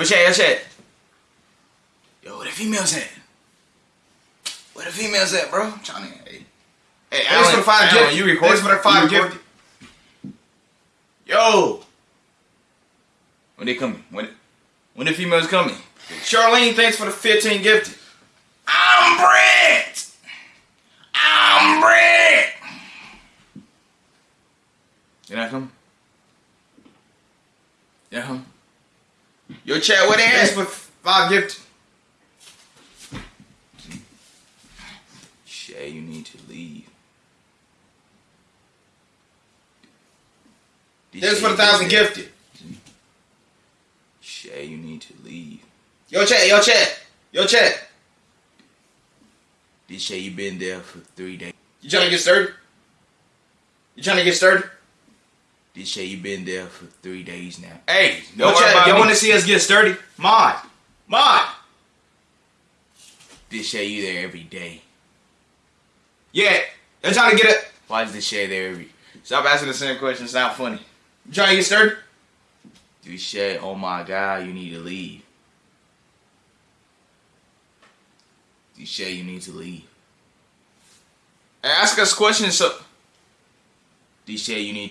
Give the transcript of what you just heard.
Yo, chat, yo, chat. Yo, where the females at? Where the females at, bro? I'm trying to. Hey, hey Thanks for the five Alan, gift. You recording? Thanks for the five recording? Yo. When they coming? When? When the females coming? Charlene, thanks for the 15 gifted. I'm Brent. I'm Brent. Did I come? Yeah, come. Yo, chat, where they for five gift. Shay, you need to leave. Thanks Shay, for the thousand gifted. Shay, you need to leave. Yo, chat, yo, chat. Yo, chat. This Shay, you been there for three days. You trying to get started? You trying to get sturdy? This Shay, you been there for three days now. Hey, don't about y'all want to see us get sturdy? Mod. Mod. This Shay, you there every day. Yeah. Y'all trying to get it? Why is this Shay there every? Stop asking the same question. It's not funny. You trying to get sturdy? This Shay, oh my God, you need to leave. This Shay, you need to leave. Ask us questions. So This Shay, you need to.